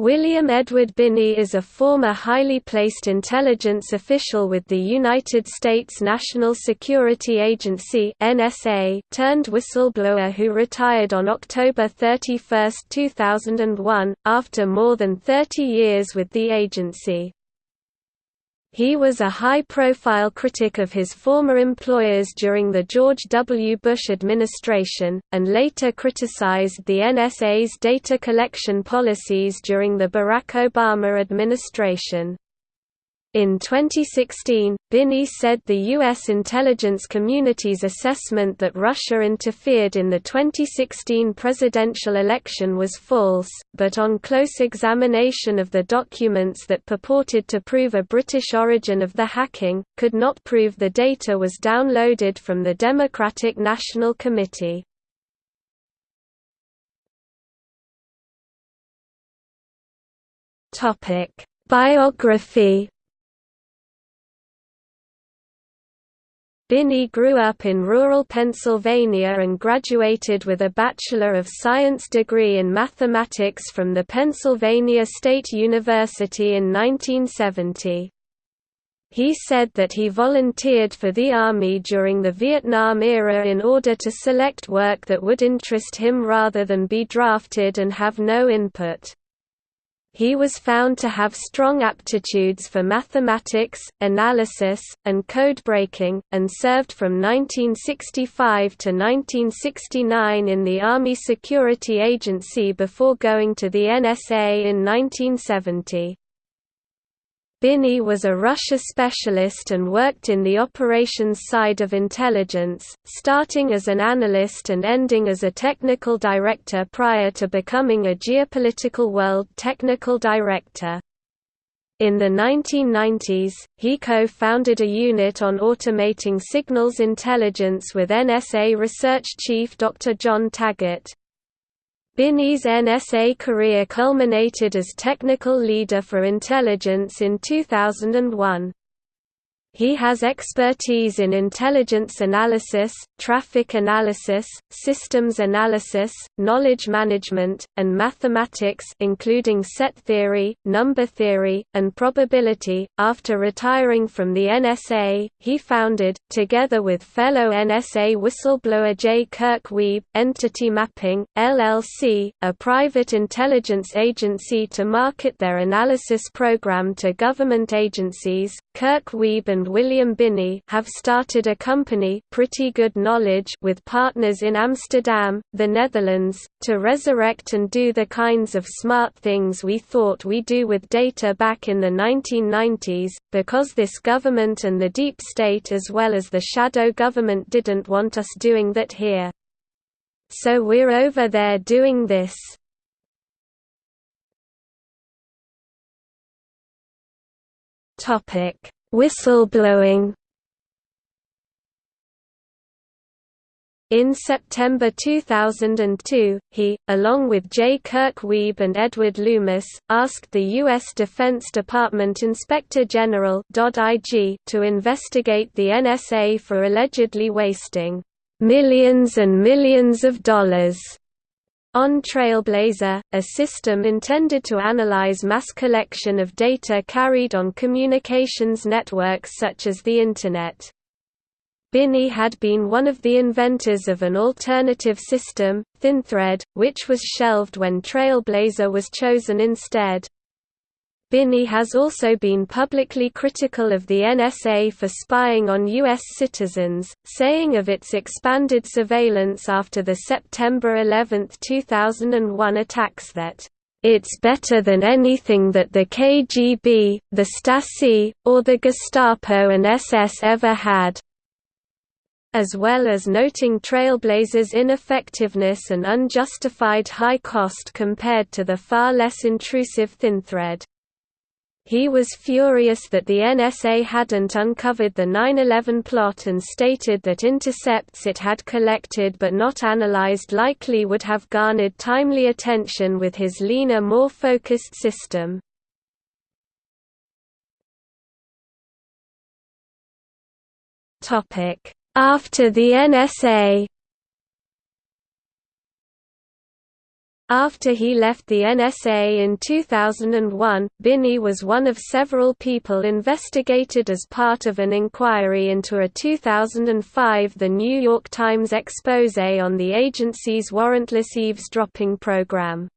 William Edward Binney is a former highly placed intelligence official with the United States National Security Agency (NSA) turned whistleblower who retired on October 31, 2001, after more than 30 years with the agency. He was a high-profile critic of his former employers during the George W. Bush administration, and later criticized the NSA's data collection policies during the Barack Obama administration. In 2016, Binney said the U.S. intelligence community's assessment that Russia interfered in the 2016 presidential election was false, but on close examination of the documents that purported to prove a British origin of the hacking, could not prove the data was downloaded from the Democratic National Committee. Biography Binney grew up in rural Pennsylvania and graduated with a Bachelor of Science degree in mathematics from the Pennsylvania State University in 1970. He said that he volunteered for the Army during the Vietnam era in order to select work that would interest him rather than be drafted and have no input. He was found to have strong aptitudes for mathematics, analysis, and code breaking, and served from 1965 to 1969 in the Army Security Agency before going to the NSA in 1970. Binney was a Russia specialist and worked in the operations side of intelligence, starting as an analyst and ending as a technical director prior to becoming a geopolitical world technical director. In the 1990s, he co-founded a unit on automating signals intelligence with NSA research chief Dr. John Taggart, Binney's NSA career culminated as technical leader for intelligence in 2001. He has expertise in intelligence analysis, traffic analysis, systems analysis, knowledge management, and mathematics including set theory, number theory, and probability. After retiring from the NSA, he founded, together with fellow NSA whistleblower J. Kirk Wiebe, Entity Mapping, LLC, a private intelligence agency to market their analysis program to government agencies. Kirk Wiebe and William Binney have started a company Pretty Good Knowledge with partners in Amsterdam, the Netherlands, to resurrect and do the kinds of smart things we thought we do with data back in the 1990s, because this government and the deep state as well as the shadow government didn't want us doing that here. So we're over there doing this. Topic: Whistleblowing. In September 2002, he, along with J. Kirk Wiebe and Edward Loomis, asked the U.S. Defense Department Inspector General to investigate the NSA for allegedly wasting millions and millions of dollars on Trailblazer, a system intended to analyze mass collection of data carried on communications networks such as the Internet. Binney had been one of the inventors of an alternative system, ThinThread, which was shelved when Trailblazer was chosen instead. Binney has also been publicly critical of the NSA for spying on U.S. citizens, saying of its expanded surveillance after the September 11, 2001 attacks that, "...it's better than anything that the KGB, the Stasi, or the Gestapo and SS ever had." as well as noting Trailblazer's ineffectiveness and unjustified high cost compared to the far less intrusive ThinThread. He was furious that the NSA hadn't uncovered the 9-11 plot and stated that intercepts it had collected but not analyzed likely would have garnered timely attention with his leaner more focused system. After the NSA After he left the NSA in 2001, Binney was one of several people investigated as part of an inquiry into a 2005 The New York Times expose on the agency's warrantless eavesdropping program.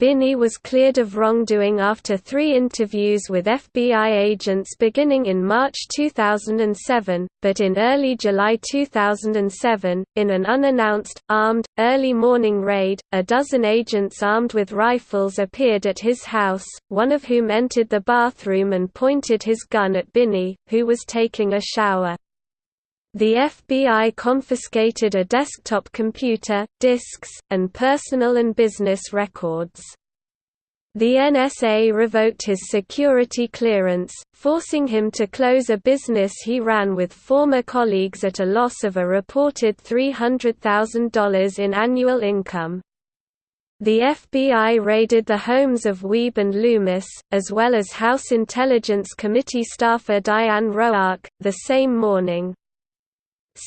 Binney was cleared of wrongdoing after three interviews with FBI agents beginning in March 2007, but in early July 2007, in an unannounced, armed, early morning raid, a dozen agents armed with rifles appeared at his house, one of whom entered the bathroom and pointed his gun at Binney, who was taking a shower. The FBI confiscated a desktop computer, disks, and personal and business records. The NSA revoked his security clearance, forcing him to close a business he ran with former colleagues at a loss of a reported $300,000 in annual income. The FBI raided the homes of Wiebe and Loomis, as well as House Intelligence Committee staffer Diane Roark, the same morning.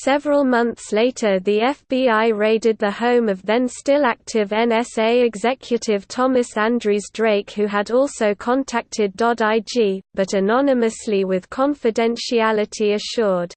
Several months later the FBI raided the home of then still active NSA executive Thomas Andrews Drake who had also contacted DOD-IG, but anonymously with confidentiality assured.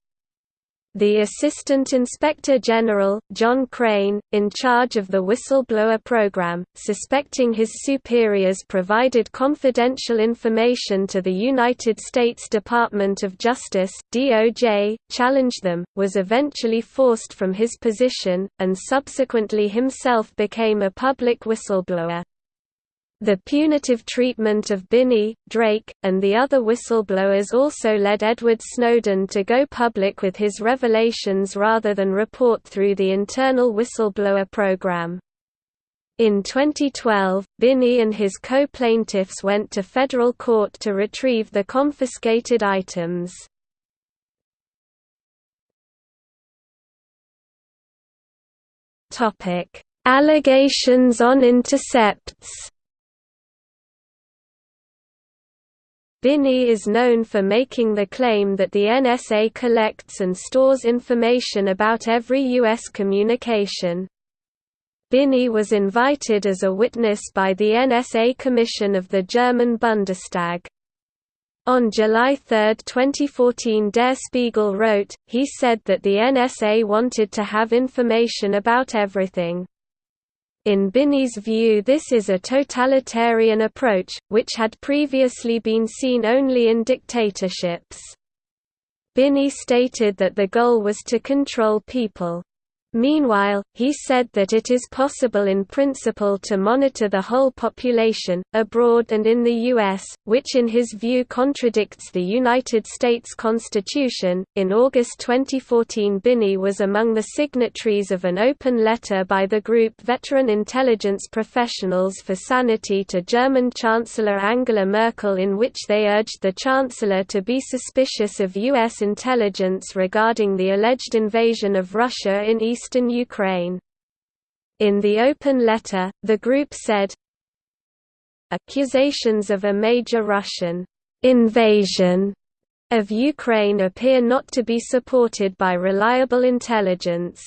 The Assistant Inspector General, John Crane, in charge of the whistleblower program, suspecting his superiors provided confidential information to the United States Department of Justice DOJ, challenged them, was eventually forced from his position, and subsequently himself became a public whistleblower. The punitive treatment of Binney, Drake, and the other whistleblowers also led Edward Snowden to go public with his revelations rather than report through the internal whistleblower program. In 2012, Binney and his co-plaintiffs went to federal court to retrieve the confiscated items. Allegations on intercepts Binney is known for making the claim that the NSA collects and stores information about every U.S. communication. Binney was invited as a witness by the NSA Commission of the German Bundestag. On July 3, 2014 Der Spiegel wrote, he said that the NSA wanted to have information about everything. In Binney's view this is a totalitarian approach, which had previously been seen only in dictatorships. Binney stated that the goal was to control people. Meanwhile, he said that it is possible in principle to monitor the whole population, abroad and in the U.S., which in his view contradicts the United States Constitution. In August 2014, Binney was among the signatories of an open letter by the group Veteran Intelligence Professionals for Sanity to German Chancellor Angela Merkel, in which they urged the Chancellor to be suspicious of U.S. intelligence regarding the alleged invasion of Russia in East eastern Ukraine. In the open letter, the group said, Accusations of a major Russian invasion of Ukraine appear not to be supported by reliable intelligence.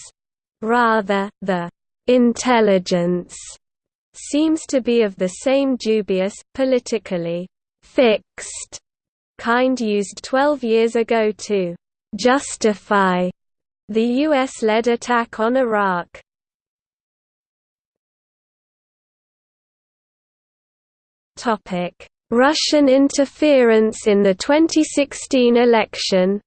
Rather, the intelligence seems to be of the same dubious, politically fixed kind used 12 years ago to justify the U.S.-led attack on Iraq Russian interference in the 2016 election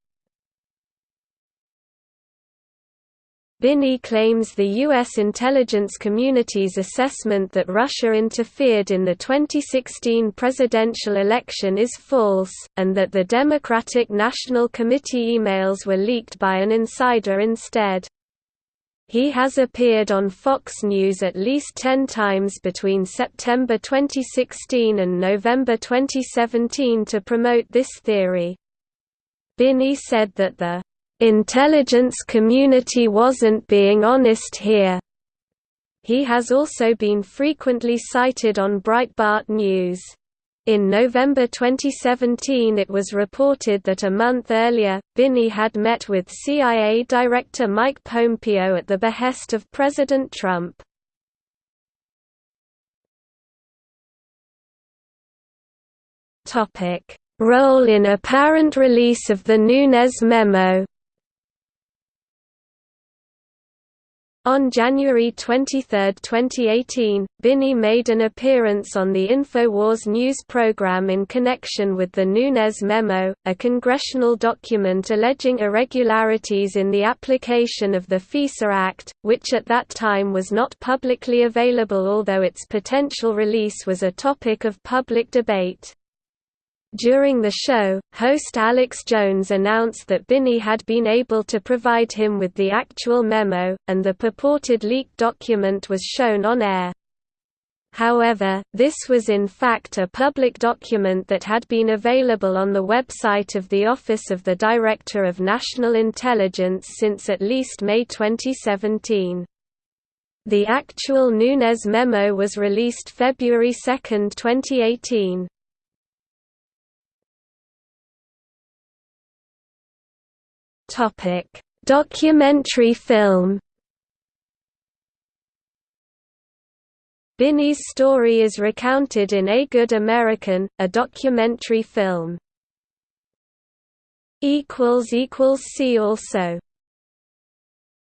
Binney claims the U.S. intelligence community's assessment that Russia interfered in the 2016 presidential election is false, and that the Democratic National Committee emails were leaked by an insider instead. He has appeared on Fox News at least 10 times between September 2016 and November 2017 to promote this theory. Binney said that the intelligence community wasn't being honest here. He has also been frequently cited on Breitbart News. In November 2017 it was reported that a month earlier, Binney had met with CIA Director Mike Pompeo at the behest of President Trump. Role in apparent release of the Nunes memo On January 23, 2018, Binney made an appearance on the InfoWars news program in connection with the Nunes Memo, a congressional document alleging irregularities in the application of the FISA Act, which at that time was not publicly available although its potential release was a topic of public debate. During the show, host Alex Jones announced that Binney had been able to provide him with the actual memo, and the purported leaked document was shown on air. However, this was in fact a public document that had been available on the website of the Office of the Director of National Intelligence since at least May 2017. The actual Nunes memo was released February 2, 2018. Documentary film. Binney's story is recounted in A Good American, a documentary film. See also